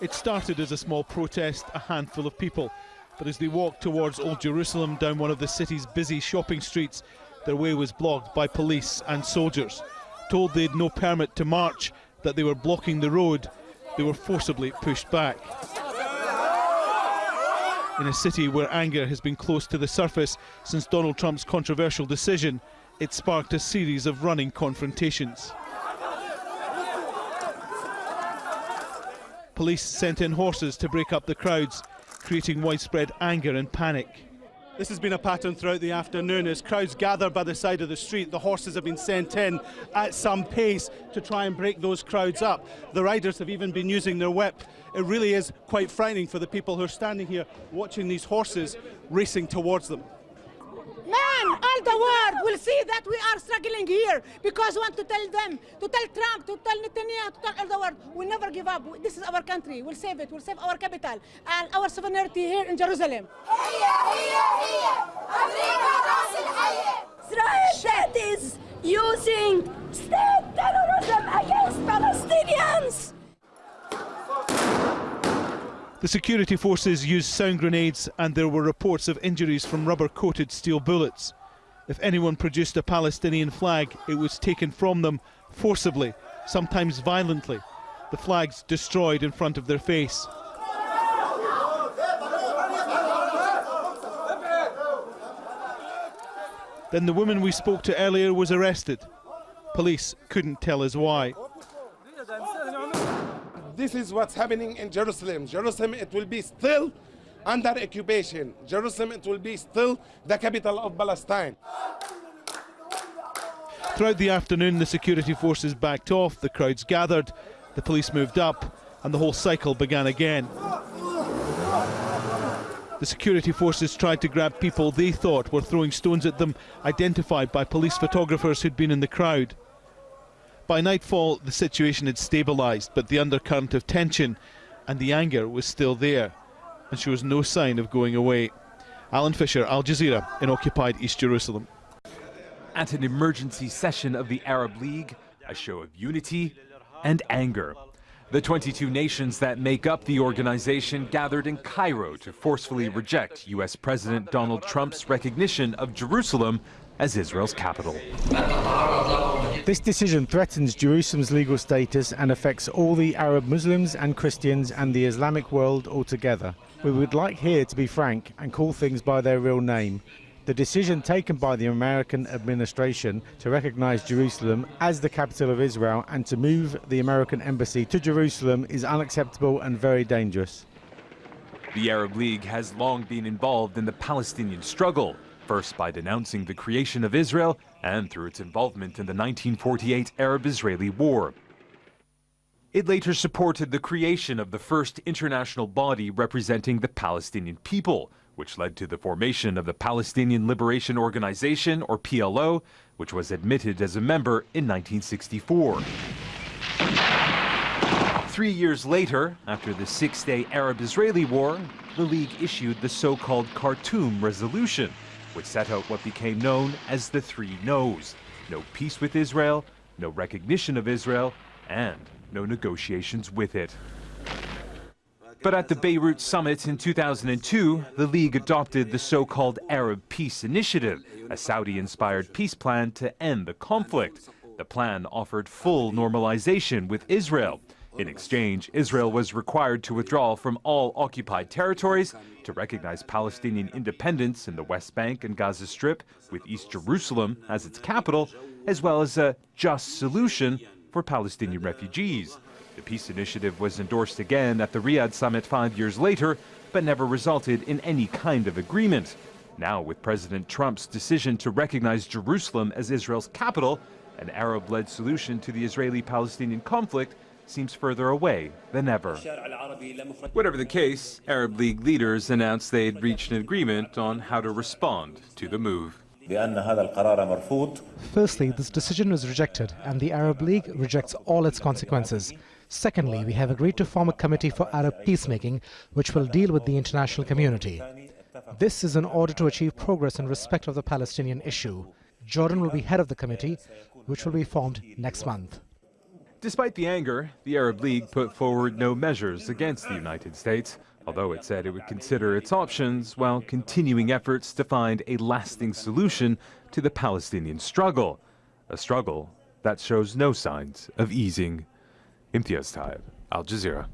It started as a small protest, a handful of people. But as they walked towards Old Jerusalem down one of the city's busy shopping streets, their way was blocked by police and soldiers. Told they had no permit to march, that they were blocking the road, they were forcibly pushed back. In a city where anger has been close to the surface since Donald Trump's controversial decision, it sparked a series of running confrontations. Police sent in horses to break up the crowds, creating widespread anger and panic. This has been a pattern throughout the afternoon as crowds gather by the side of the street. The horses have been sent in at some pace to try and break those crowds up. The riders have even been using their whip. It really is quite frightening for the people who are standing here watching these horses racing towards them. Man, all the world will see that we are struggling here because we want to tell them, to tell Trump, to tell Netanyahu, to tell all the world, we never give up. This is our country. We'll save it. We'll save our capital and our sovereignty here in Jerusalem. Israel state is using The security forces used sound grenades and there were reports of injuries from rubber-coated steel bullets. If anyone produced a Palestinian flag, it was taken from them forcibly, sometimes violently. The flags destroyed in front of their face. Then the woman we spoke to earlier was arrested. Police couldn't tell us why. This is what's happening in Jerusalem. Jerusalem, it will be still under occupation. Jerusalem, it will be still the capital of Palestine. Throughout the afternoon, the security forces backed off, the crowds gathered, the police moved up, and the whole cycle began again. The security forces tried to grab people they thought were throwing stones at them, identified by police photographers who'd been in the crowd. By nightfall, the situation had stabilised, but the undercurrent of tension and the anger was still there, and shows no sign of going away. Alan Fisher, Al Jazeera, in occupied East Jerusalem. At an emergency session of the Arab League, a show of unity and anger. The 22 nations that make up the organization gathered in Cairo to forcefully reject U.S. President Donald Trump's recognition of Jerusalem as Israel's capital. This decision threatens Jerusalem's legal status and affects all the Arab Muslims and Christians and the Islamic world altogether. We would like here to be frank and call things by their real name. The decision taken by the American administration to recognize Jerusalem as the capital of Israel and to move the American embassy to Jerusalem is unacceptable and very dangerous. The Arab League has long been involved in the Palestinian struggle, first by denouncing the creation of Israel and through its involvement in the 1948 Arab-Israeli War. It later supported the creation of the first international body representing the Palestinian people, which led to the formation of the Palestinian Liberation Organization, or PLO, which was admitted as a member in 1964. Three years later, after the six-day Arab-Israeli War, the League issued the so-called Khartoum Resolution, which set out what became known as the Three No's. No peace with Israel, no recognition of Israel, and no negotiations with it. But at the Beirut summit in 2002, the League adopted the so-called Arab Peace Initiative, a Saudi-inspired peace plan to end the conflict. The plan offered full normalization with Israel. In exchange, Israel was required to withdraw from all occupied territories, to recognize Palestinian independence in the West Bank and Gaza Strip, with East Jerusalem as its capital, as well as a just solution for Palestinian refugees. The peace initiative was endorsed again at the Riyadh summit five years later, but never resulted in any kind of agreement. Now, with President Trump's decision to recognize Jerusalem as Israel's capital, an Arab-led solution to the Israeli-Palestinian conflict seems further away than ever. Whatever the case, Arab League leaders announced they had reached an agreement on how to respond to the move. Firstly, this decision was rejected and the Arab League rejects all its consequences. Secondly, we have agreed to form a committee for Arab peacemaking, which will deal with the international community. This is in order to achieve progress in respect of the Palestinian issue. Jordan will be head of the committee, which will be formed next month. Despite the anger, the Arab League put forward no measures against the United States, although it said it would consider its options while continuing efforts to find a lasting solution to the Palestinian struggle, a struggle that shows no signs of easing. Imtiaz Tyab, Al Jazeera.